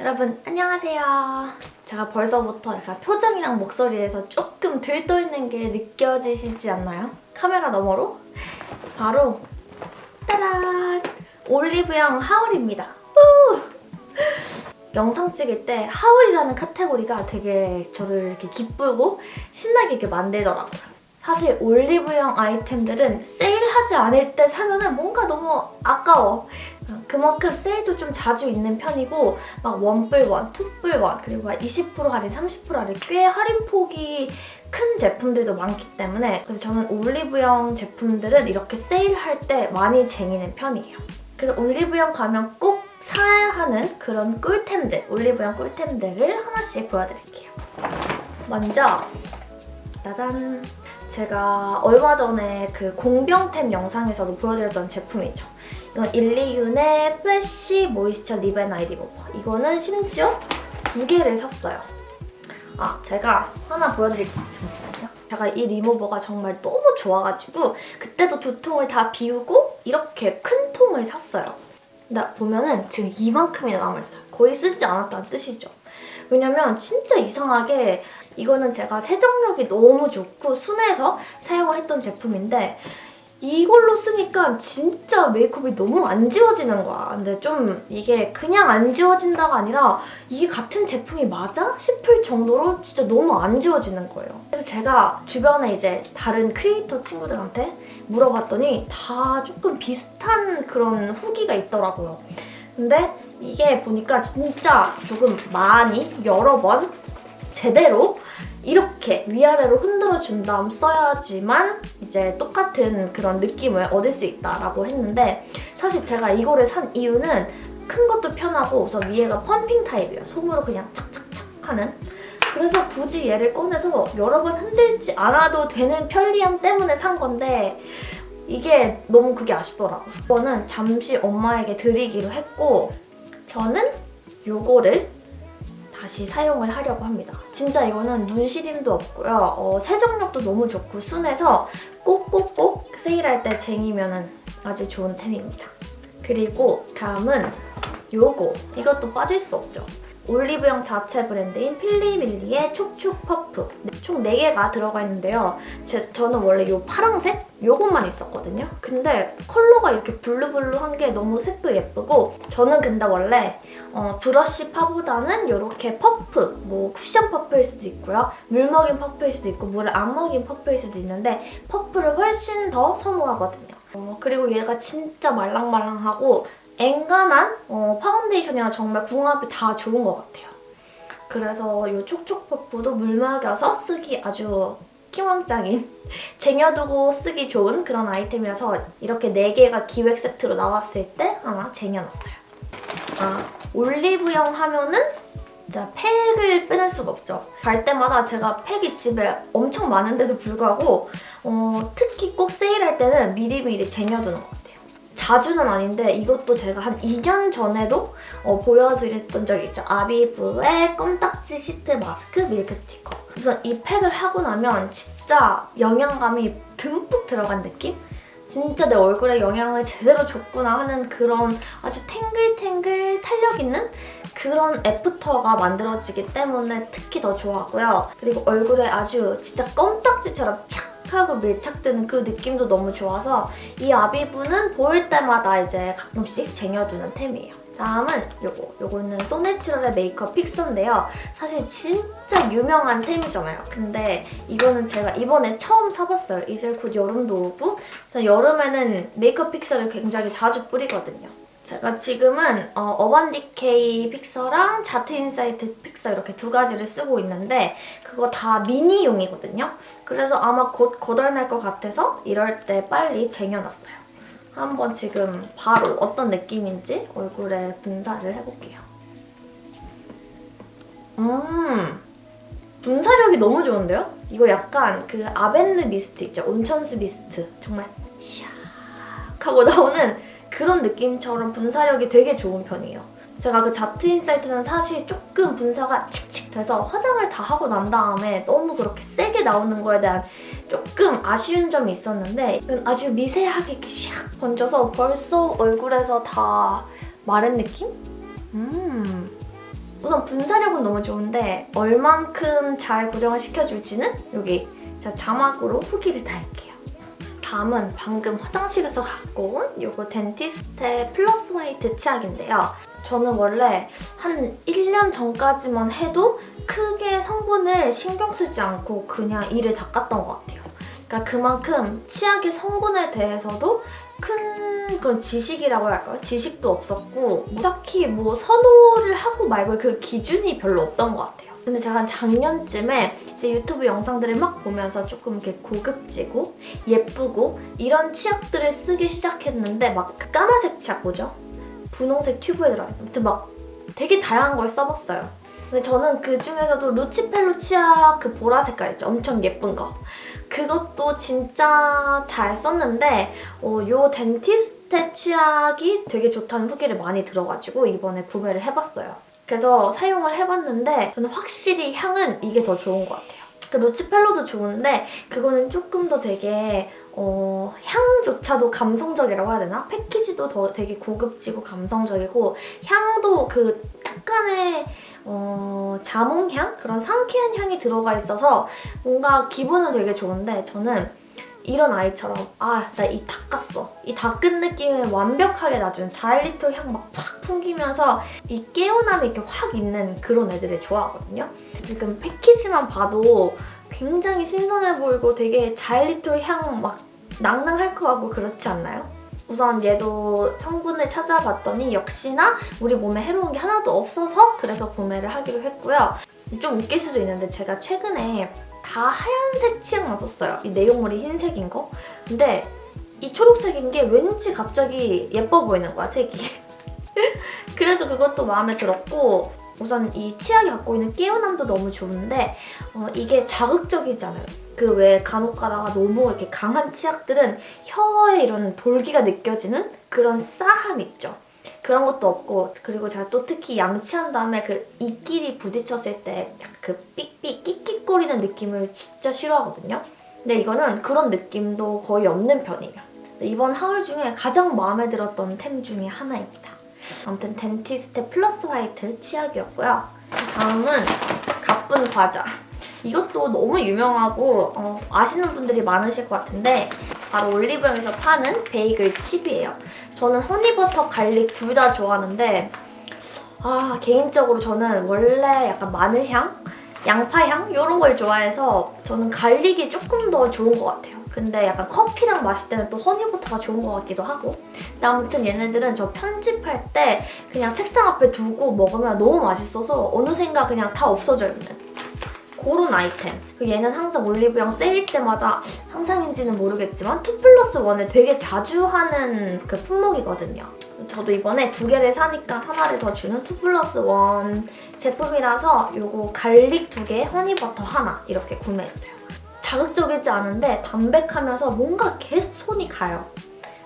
여러분 안녕하세요. 제가 벌써부터 약간 표정이랑 목소리에서 조금 들떠있는 게 느껴지시지 않나요? 카메라 너머로? 바로 따란! 올리브영 하울입니다. 우! 영상 찍을 때 하울이라는 카테고리가 되게 저를 이렇게 기쁘고 신나게 이렇게 만들더라고요. 사실 올리브영 아이템들은 세일하지 않을 때 사면 뭔가 너무 아까워. 그만큼 세일도 좀 자주 있는 편이고 막 원뿔원, 투뿔원, 그리고 막 20% 할인, 30% 할인 꽤 할인폭이 큰 제품들도 많기 때문에 그래서 저는 올리브영 제품들은 이렇게 세일할 때 많이 쟁이는 편이에요. 그래서 올리브영 가면 꼭 사야 하는 그런 꿀템들, 올리브영 꿀템들을 하나씩 보여드릴게요. 먼저 따단! 제가 얼마 전에 그 공병템 영상에서도 보여드렸던 제품이죠. 이건 일리윤의 프레쉬 모이스처 립앤 아이 리모버. 이거는 심지어 두 개를 샀어요. 아, 제가 하나 보여드릴게요. 잠시만요. 제가 이 리모버가 정말 너무 좋아가지고 그때도 두 통을 다 비우고 이렇게 큰 통을 샀어요. 근데 보면은 지금 이만큼이나 남아있어요. 거의 쓰지 않았다는 뜻이죠. 왜냐면 진짜 이상하게 이거는 제가 세정력이 너무 좋고 순해서 사용을 했던 제품인데 이걸로 쓰니까 진짜 메이크업이 너무 안 지워지는 거야. 근데 좀 이게 그냥 안 지워진다가 아니라 이게 같은 제품이 맞아? 싶을 정도로 진짜 너무 안 지워지는 거예요. 그래서 제가 주변에 이제 다른 크리에이터 친구들한테 물어봤더니 다 조금 비슷한 그런 후기가 있더라고요. 근데 이게 보니까 진짜 조금 많이 여러 번 제대로 이렇게 위아래로 흔들어준 다음 써야지만 이제 똑같은 그런 느낌을 얻을 수 있다라고 했는데 사실 제가 이거를 산 이유는 큰 것도 편하고 우선 위에가 펌핑 타입이에요. 손으로 그냥 착착착 하는 그래서 굳이 얘를 꺼내서 여러 번 흔들지 않아도 되는 편리함 때문에 산 건데 이게 너무 그게 아쉽더라고요. 이거는 잠시 엄마에게 드리기로 했고 저는 요거를 다시 사용을 하려고 합니다. 진짜 이거는 눈 시림도 없고요. 어, 세정력도 너무 좋고 순해서 꼭꼭꼭 세일할 때 쟁이면 아주 좋은 템입니다. 그리고 다음은 요거. 이것도 빠질 수 없죠. 올리브영 자체 브랜드인 필리밀리의 촉촉 퍼프 총 4개가 들어가 있는데요. 제, 저는 원래 이 파랑색? 요것만 있었거든요. 근데 컬러가 이렇게 blue blue한 게 너무 색도 예쁘고 저는 근데 원래 어, 브러쉬 파보다는 이렇게 퍼프, 뭐 쿠션 퍼프일 수도 있고요. 물 먹인 퍼프일 수도 있고 물을 안 먹인 퍼프일 수도 있는데 퍼프를 훨씬 더 선호하거든요. 어, 그리고 얘가 진짜 말랑말랑하고 앵간한 어, 파운데이션이랑 정말 궁합이 다 좋은 것 같아요. 그래서 이 촉촉 퍼프도 물 먹여서 쓰기 아주 킹왕짱인 쟁여두고 쓰기 좋은 그런 아이템이라서 이렇게 4개가 기획 세트로 나왔을 때 하나 쟁여놨어요. 아, 올리브영 하면은 진짜 팩을 빼낼 수가 없죠. 갈 때마다 제가 팩이 집에 엄청 많은데도 불구하고 어, 특히 꼭 세일할 때는 미리미리 쟁여두는 것 같아요. 자주는 아닌데 이것도 제가 한 2년 전에도 어, 보여드렸던 적이 있죠. 아비브의 껌딱지 시트 마스크 밀크 스티커. 우선 이 팩을 하고 나면 진짜 영양감이 듬뿍 들어간 느낌? 진짜 내 얼굴에 영향을 제대로 줬구나 하는 그런 아주 탱글탱글 탄력 있는 그런 애프터가 만들어지기 때문에 특히 더 좋아하고요. 그리고 얼굴에 아주 진짜 껌딱지처럼 착 하고 밀착되는 그 느낌도 너무 좋아서 이 아비브는 보일 때마다 이제 가끔씩 쟁여두는 템이에요. 다음은 요거. 요거는 소내추럴의 메이크업 픽서인데요. 사실 진짜 유명한 템이잖아요. 근데 이거는 제가 이번에 처음 사봤어요. 이제 곧 여름도 오고 여름에는 메이크업 fixer를 굉장히 자주 뿌리거든요. 제가 지금은 어반디케이 fixer랑 자트 인사이트 픽서 이렇게 두 가지를 쓰고 있는데 그거 다 미니용이거든요. 그래서 아마 곧 고갈날 것 같아서 이럴 때 빨리 쟁여놨어요. 한번 지금 바로 어떤 느낌인지 얼굴에 분사를 해볼게요. 음, 분사력이 너무 좋은데요? 이거 약간 그 아벤느 미스트 있죠? 온천수 미스트. 정말 샥 하고 나오는 그런 느낌처럼 분사력이 되게 좋은 편이에요. 제가 그 자트 인사이트는 사실 조금 분사가 칙칙 돼서 화장을 다 하고 난 다음에 너무 그렇게 세게 나오는 거에 대한 조금 아쉬운 점이 있었는데 아주 미세하게 이렇게 샥 번져서 벌써 얼굴에서 다 마른 느낌? 음 우선 분사력은 너무 좋은데 얼만큼 잘 고정을 시켜줄지는 여기 자막으로 후기를 달게요. 다음은 방금 화장실에서 갖고 온 이거 덴티스테 플러스 화이트 치약인데요. 저는 원래 한 1년 전까지만 해도 크게 성분을 신경 쓰지 않고 그냥 이를 닦았던 것 같아요. 그러니까 그만큼 치약의 성분에 대해서도 큰 그런 지식이라고 할까요? 지식도 없었고 뭐 딱히 뭐 선호를 하고 말고 그 기준이 별로 없던 것 같아요. 근데 제가 한 작년쯤에 이제 유튜브 영상들을 막 보면서 조금 이렇게 고급지고 예쁘고 이런 치약들을 쓰기 시작했는데 막그 까만색 치약 뭐죠? 분홍색 튜브에 들어있는 아무튼 막 되게 다양한 걸 써봤어요. 근데 저는 그 중에서도 루치펠로 치약 그 보라 색깔 있죠? 엄청 예쁜 거. 그것도 진짜 잘 썼는데 어, 요 덴티스테 치약이 되게 좋다는 후기를 많이 들어가지고 이번에 구매를 해봤어요. 그래서 사용을 해봤는데 저는 확실히 향은 이게 더 좋은 것 같아요. 그 루치펠로도 좋은데 그거는 조금 더 되게 어, 향조차도 감성적이라고 해야 되나? 패키지도 더 되게 고급지고 감성적이고 향도 그 약간의 어, 자몽향? 그런 상쾌한 향이 들어가 있어서 뭔가 기분은 되게 좋은데 저는 이런 아이처럼 아 나 이 닦았어 이 닦은 느낌을 완벽하게 놔주는 자일리톨 향 막 팍 풍기면서 이 개운함이 이렇게 확 있는 그런 애들을 좋아하거든요 지금 패키지만 봐도 굉장히 신선해 보이고 되게 자일리톨 향 막 낭낭할 것 같고 그렇지 않나요? 우선 얘도 성분을 찾아봤더니 역시나 우리 몸에 해로운 게 하나도 없어서 그래서 구매를 하기로 했고요. 좀 웃길 수도 있는데 제가 최근에 다 하얀색 치약만 썼어요. 이 내용물이 흰색인 거. 근데 이 초록색인 게 왠지 갑자기 예뻐 보이는 거야, 색이. 그래서 그것도 마음에 들었고 우선 이 치약이 갖고 있는 개운함도 너무 좋은데 어, 이게 자극적이잖아요. 그왜 간혹 가다가 너무 이렇게 강한 치약들은 혀에 이런 볼기가 느껴지는 그런 싸함 있죠. 그런 것도 없고 그리고 제가 또 특히 양치한 다음에 그 입끼리 부딪혔을 때 그 삑삑 끽끽거리는 느낌을 진짜 싫어하거든요. 근데 이거는 그런 느낌도 거의 없는 편이에요. 이번 haul 중에 가장 마음에 들었던 템 중에 하나입니다. 아무튼 덴티스테 플러스 화이트 치약이었고요. 다음은 갑분 과자. 이것도 너무 유명하고 어, 아시는 분들이 많으실 것 같은데 바로 올리브영에서 파는 베이글 칩이에요. 저는 허니버터, 갈릭 둘 다 좋아하는데 아 개인적으로 저는 원래 약간 마늘향, 양파향 이런 걸 좋아해서 저는 갈릭이 조금 더 좋은 것 같아요. 근데 약간 커피랑 마실 때는 또 허니버터가 좋은 것 같기도 하고 근데 아무튼 얘네들은 저 편집할 때 그냥 책상 앞에 두고 먹으면 너무 맛있어서 어느샌가 그냥 다 없어져 있는 그런 아이템. 그 얘는 항상 올리브영 세일 때마다 항상인지는 모르겠지만 2 플러스 1을 되게 자주 하는 그 품목이거든요. 저도 이번에 두 개를 사니까 하나를 더 주는 2 플러스 1 제품이라서 요거 갈릭 두 개, 허니버터 하나 이렇게 구매했어요. 자극적이지 않은데 담백하면서 뭔가 계속 손이 가요.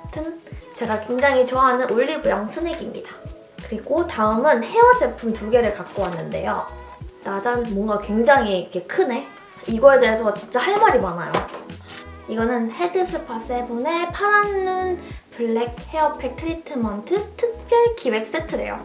아무튼 제가 굉장히 좋아하는 올리브영 스낵입니다. 그리고 다음은 헤어 제품 두 개를 갖고 왔는데요. 따단 뭔가 굉장히 이렇게 크네. 이거에 대해서 진짜 할 말이 많아요. 이거는 헤드스파 세븐의 파란 눈 블랙 헤어팩 트리트먼트 특별 기획 세트래요.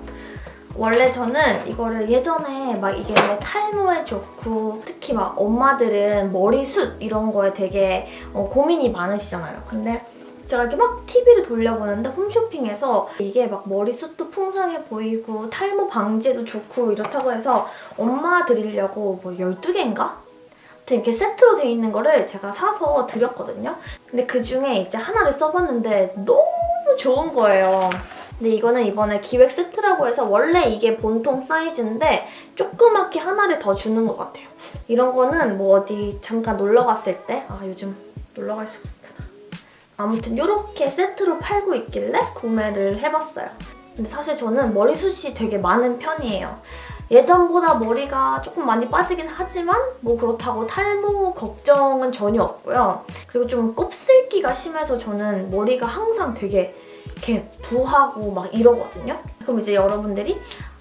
원래 저는 이거를 예전에 막 이게 탈모에 좋고 특히 막 엄마들은 머리숱 이런 거에 되게 어, 고민이 많으시잖아요. 근데 제가 이렇게 막 TV를 돌려보는데 홈쇼핑에서 이게 막 머리숱도 풍성해 보이고 탈모 방지에도 좋고 이렇다고 해서 엄마 드리려고 뭐 12개인가? 아무튼 이렇게 세트로 돼 있는 거를 제가 사서 드렸거든요. 근데 그중에 이제 하나를 써봤는데 너무 좋은 거예요. 근데 이거는 이번에 기획 세트라고 해서 원래 이게 본통 사이즈인데 조그맣게 하나를 더 주는 것 같아요. 이런 거는 뭐 어디 잠깐 놀러 갔을 때 아 요즘 놀러 갈 수가 아무튼 이렇게 세트로 팔고 있길래 구매를 해봤어요. 근데 사실 저는 머리숱이 되게 많은 편이에요. 예전보다 머리가 조금 많이 빠지긴 하지만 뭐 그렇다고 탈모 걱정은 전혀 없고요. 그리고 좀 곱슬기가 심해서 저는 머리가 항상 되게 이렇게 부하고 막 이러거든요. 그럼 이제 여러분들이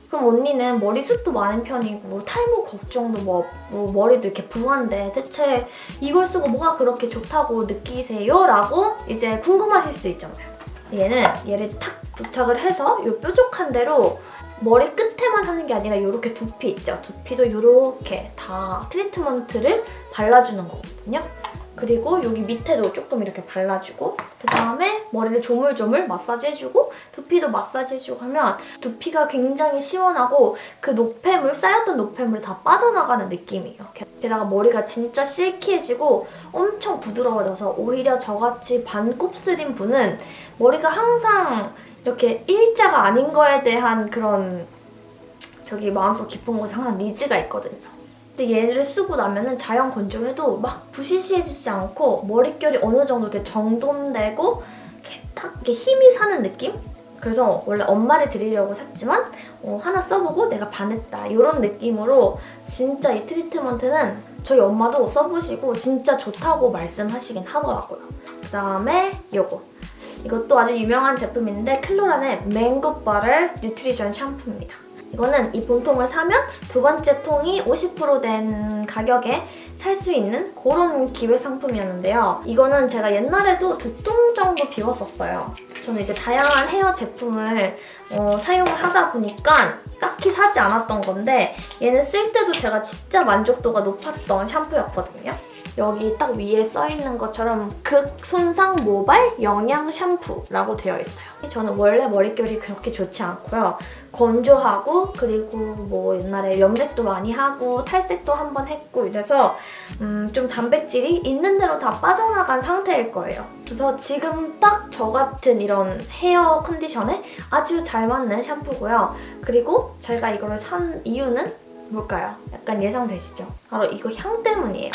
그럼 언니는 머리숱도 많은 편이고 탈모 걱정도 뭐, 뭐 머리도 이렇게 부한데 대체 이걸 쓰고 뭐가 그렇게 좋다고 느끼세요? 라고 이제 궁금하실 수 있잖아요. 얘는 얘를 탁 부착을 해서 이 뾰족한 대로 머리 끝에만 하는 게 아니라 이렇게 두피 있죠? 두피도 이렇게 다 트리트먼트를 발라주는 거거든요. 그리고 여기 밑에도 조금 이렇게 발라주고 그 다음에 머리를 조물조물 마사지 해주고 두피도 마사지 해주고 하면 두피가 굉장히 시원하고 그 노폐물, 쌓였던 노폐물이 다 빠져나가는 느낌이에요. 게다가 머리가 진짜 실키해지고 엄청 부드러워져서 오히려 저같이 반곱슬인 분은 머리가 항상 이렇게 일자가 아닌 거에 대한 그런 저기 마음속 깊은 곳에 항상 니즈가 있거든요. 근데 얘를 쓰고 나면은 자연 건조해도 막 부시시해지지 않고 머릿결이 어느 정도 이렇게 정돈되고 이렇게 딱 이렇게 힘이 사는 느낌? 그래서 원래 엄마를 드리려고 샀지만 어, 하나 써보고 내가 반했다 이런 느낌으로 진짜 이 트리트먼트는 저희 엄마도 써보시고 진짜 좋다고 말씀하시긴 하더라고요. 그다음에 이거 이것도 아주 유명한 제품인데 클로란의 맹고 버터 nutrition 샴푸입니다. 이거는 이 본통을 사면 두 번째 통이 50%된 가격에 살 수 있는 그런 기회 상품이었는데요. 이거는 제가 옛날에도 두 통 정도 비웠었어요. 저는 이제 다양한 헤어 제품을 어, 사용을 하다 보니까 딱히 사지 않았던 건데 얘는 쓸 때도 제가 진짜 만족도가 높았던 샴푸였거든요. 여기 딱 위에 써있는 것처럼 극손상 모발 영양 샴푸라고 되어 있어요. 저는 원래 머릿결이 그렇게 좋지 않고요. 건조하고 그리고 뭐 옛날에 염색도 많이 하고 탈색도 한 번 했고 이래서 음, 좀 단백질이 있는 대로 다 빠져나간 상태일 거예요. 그래서 지금 딱 저 같은 이런 헤어 컨디션에 아주 잘 맞는 샴푸고요. 그리고 제가 이거를 산 이유는 뭘까요? 약간 예상되시죠? 바로 이거 향 때문이에요.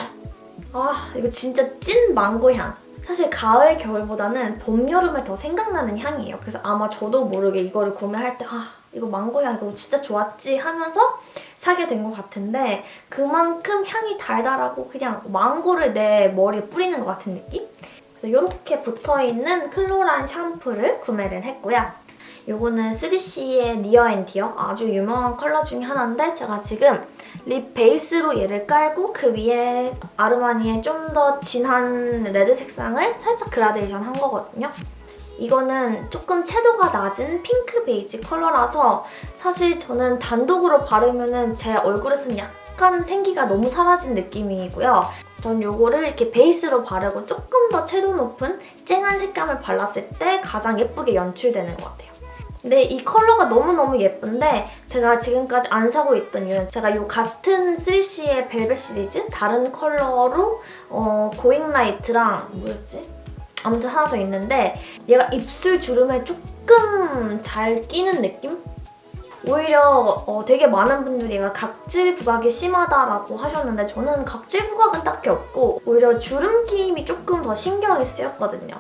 아 이거 진짜 찐 망고 향. 사실 가을, 겨울보다는 봄, 여름에 더 생각나는 향이에요. 그래서 아마 저도 모르게 이거를 구매할 때 아, 이거 망고 향 이거 진짜 좋았지 하면서 사게 된 것 같은데 그만큼 향이 달달하고 그냥 망고를 내 머리에 뿌리는 것 같은 느낌? 그래서 이렇게 붙어있는 클로란 샴푸를 구매를 했고요. 이거는 3CE의 Near and Dear 아주 유명한 컬러 중에 하나인데 제가 지금 립 베이스로 얘를 깔고 그 위에 아르마니의 좀 더 진한 레드 색상을 살짝 그라데이션 한 거거든요. 이거는 조금 채도가 낮은 핑크 베이지 컬러라서 사실 저는 단독으로 바르면 제 얼굴에서는 약간 생기가 너무 사라진 느낌이고요. 전 이거를 이렇게 베이스로 바르고 조금 더 채도 높은 쨍한 색감을 발랐을 때 가장 예쁘게 연출되는 것 같아요. 근데 이 컬러가 너무너무 예쁜데 제가 지금까지 안 사고 있던 이유는 제가 이 같은 3CE의 벨벳 시리즈 다른 컬러로 어, Going Right랑 뭐였지? 아무튼 하나 더 있는데 얘가 입술 주름에 조금 잘 끼는 느낌? 오히려 어, 되게 많은 분들이 얘가 각질 부각이 심하다라고 하셨는데 저는 각질 부각은 딱히 없고 오히려 주름 끼임이 조금 더 신경이 쓰였거든요.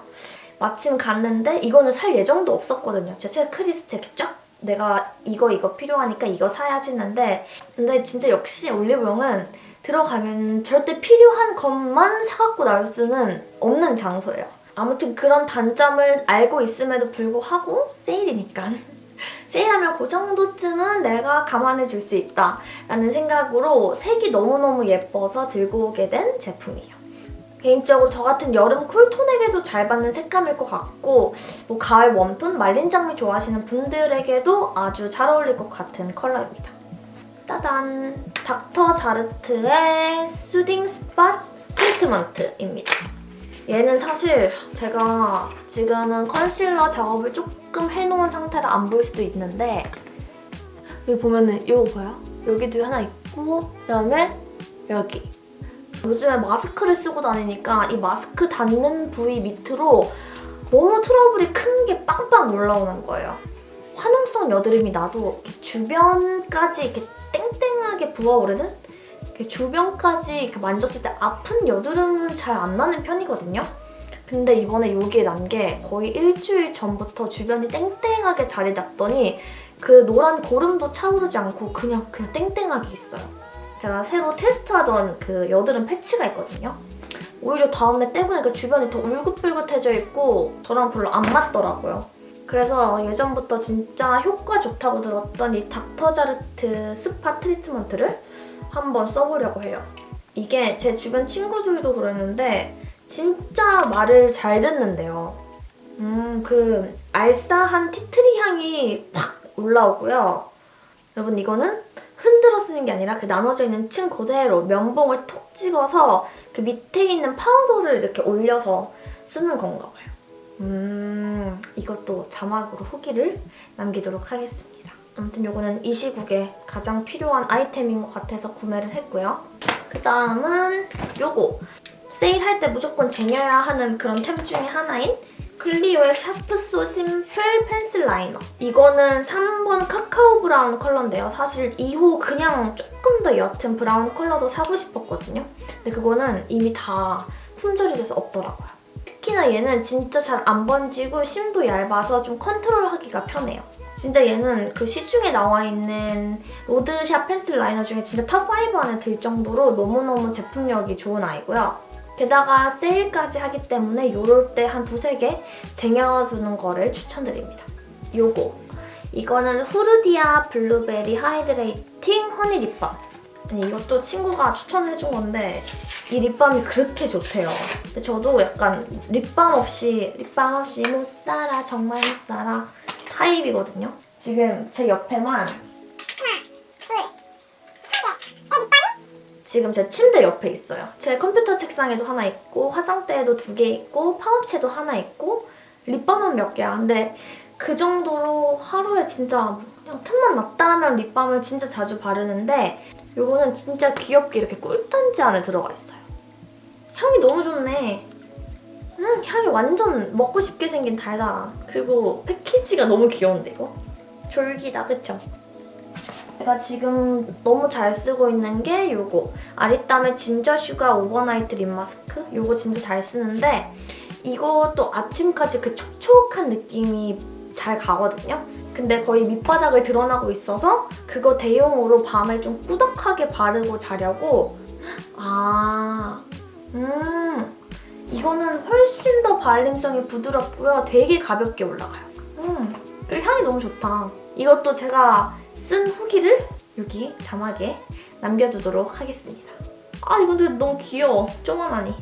마침 갔는데 이거는 살 예정도 없었거든요. 제 체크리스트 이렇게 쫙 내가 이거 이거 필요하니까 이거 사야지 했는데 근데 진짜 역시 올리브영은 들어가면 절대 필요한 것만 사갖고 나올 수는 없는 장소예요. 아무튼 그런 단점을 알고 있음에도 불구하고 세일이니까 세일하면 그 정도쯤은 내가 감안해 줄 수 있다 라는 생각으로 색이 너무너무 예뻐서 들고 오게 된 제품이에요. 개인적으로 저 같은 여름 쿨톤에게도 잘 받는 색감일 것 같고 뭐 가을 웜톤, 말린 장미 좋아하시는 분들에게도 아주 잘 어울릴 것 같은 컬러입니다. 따단! 닥터 자르트의 Soothing Spot Treatment입니다. 얘는 사실 제가 지금은 컨실러 작업을 조금 해놓은 상태라 안 보일 수도 있는데 여기 보면은 이거 봐요? 여기도 하나 있고 그다음에 여기 요즘에 마스크를 쓰고 다니니까 이 마스크 닿는 부위 밑으로 너무 트러블이 큰 게 빵빵 올라오는 거예요. 화농성 여드름이 나도 주변까지 이렇게 땡땡하게 부어오르는 주변까지 만졌을 때 아픈 여드름은 잘 안 나는 편이거든요. 근데 이번에 여기에 난 게 거의 일주일 전부터 주변이 땡땡하게 자리 잡더니 그 노란 고름도 차오르지 않고 그냥 그냥 땡땡하게 있어요. 제가 새로 테스트하던 그 여드름 패치가 있거든요. 오히려 다음에 떼보니까 그 주변이 더 울긋불긋해져 있고 저랑 별로 안 맞더라고요. 그래서 예전부터 진짜 효과 좋다고 들었던 이 닥터자르트 Spot Treatment를 한번 써보려고 해요. 이게 제 주변 친구들도 그랬는데 진짜 말을 잘 듣는데요. 음, 그 알싸한 티트리 향이 팍 올라오고요. 여러분 이거는 흔들어 쓰는 게 아니라 그 나눠져 있는 층 그대로 면봉을 톡 찍어서 그 밑에 있는 파우더를 이렇게 올려서 쓰는 건가 봐요. 음, 이것도 자막으로 후기를 남기도록 하겠습니다. 아무튼 이거는 이 시국에 가장 필요한 아이템인 것 같아서 구매를 했고요. 그 다음은 요거 세일할 때 무조건 쟁여야 하는 그런 템 중에 하나인 클리오의 Sharp So Simple Pencil Liner. 이거는 3번 카카오 브라운 컬러인데요. 사실 2호 그냥 조금 더 옅은 브라운 컬러도 사고 싶었거든요. 근데 그거는 이미 다 품절이 돼서 없더라고요. 특히나 얘는 진짜 잘 안 번지고 심도 얇아서 좀 컨트롤하기가 편해요. 진짜 얘는 그 시중에 나와 있는 로드샵 pencil liner 중에 진짜 top 5 안에 들 정도로 너무너무 제품력이 좋은 아이고요. 게다가 세일까지 하기 때문에 이럴 때 한 두세 개 쟁여두는 거를 추천드립니다. 요거. 이거는 Frudia blueberry hydrating honey lip balm. 아니, 이것도 친구가 추천해준 건데 이 립밤이 그렇게 좋대요. 근데 저도 약간 립밤 없이 립밤 없이 못 살아 정말 못 살아 타입이거든요. 지금 제 옆에만 지금 제 침대 옆에 있어요. 제 컴퓨터 책상에도 하나 있고 화장대에도 두 개 있고 파우치에도 하나 있고 립밤은 몇 개야. 근데 그 정도로 하루에 진짜 그냥 틈만 났다 하면 립밤을 진짜 자주 바르는데 이거는 진짜 귀엽게 이렇게 꿀단지 안에 들어가 있어요. 향이 너무 좋네. 음, 향이 완전 먹고 싶게 생긴 달달한. 그리고 패키지가 너무 귀여운데 이거? 졸귀다, 그쵸? 제가 지금 너무 잘 쓰고 있는 게 이거 아리따움 ginger sugar overnight lip mask 이거 진짜 잘 쓰는데 이것도 아침까지 그 촉촉한 느낌이 잘 가거든요. 근데 거의 밑바닥을 드러나고 있어서 그거 대용으로 밤에 좀 꾸덕하게 바르고 자려고 아... 음... 이거는 훨씬 더 발림성이 부드럽고요. 되게 가볍게 올라가요. 음, 그리고 향이 너무 좋다. 이것도 제가 쓴 후기를 여기 자막에 남겨두도록 하겠습니다. 아 이건 근데 너무 귀여워. 쪼만하니.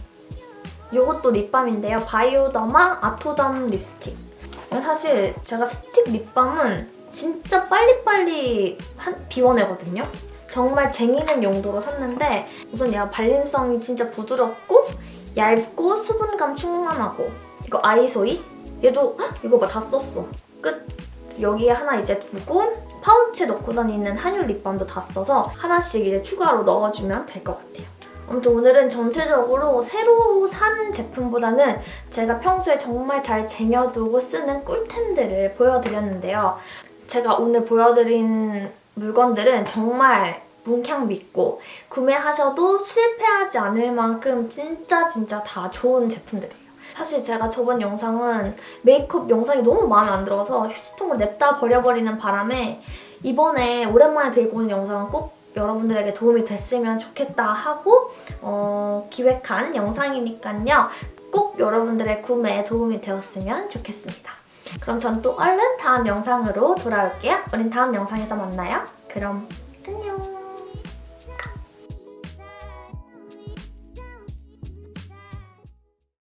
이것도 립밤인데요. 바이오더마 아토덤 립스틱. 사실 제가 스틱 립밤은 진짜 빨리빨리 한, 비워내거든요. 정말 쟁이는 용도로 샀는데 우선 얘가 발림성이 진짜 부드럽고 얇고 수분감 충만하고 이거 아이소이? 얘도 헉, 이거 봐 다 썼어. 끝. 여기에 하나 이제 두고 파우치에 넣고 다니는 한율 립밤도 다 써서 하나씩 이제 추가로 넣어주면 될 것 같아요. 아무튼 오늘은 전체적으로 새로 산 제품보다는 제가 평소에 정말 잘 쟁여두고 쓰는 꿀템들을 보여드렸는데요. 제가 오늘 보여드린 물건들은 정말 뭉캉 믿고 구매하셔도 실패하지 않을 만큼 진짜 진짜 다 좋은 제품들이에요. 사실 제가 저번 영상은 메이크업 영상이 너무 마음에 안 들어서 휴지통을 냅다 버려버리는 바람에 이번에 오랜만에 들고 온 영상은 꼭 여러분들에게 도움이 됐으면 좋겠다 하고 어, 기획한 영상이니까요. 꼭 여러분들의 구매에 도움이 되었으면 좋겠습니다. 그럼 전 또 얼른 다음 영상으로 돌아올게요. 우린 다음 영상에서 만나요. 그럼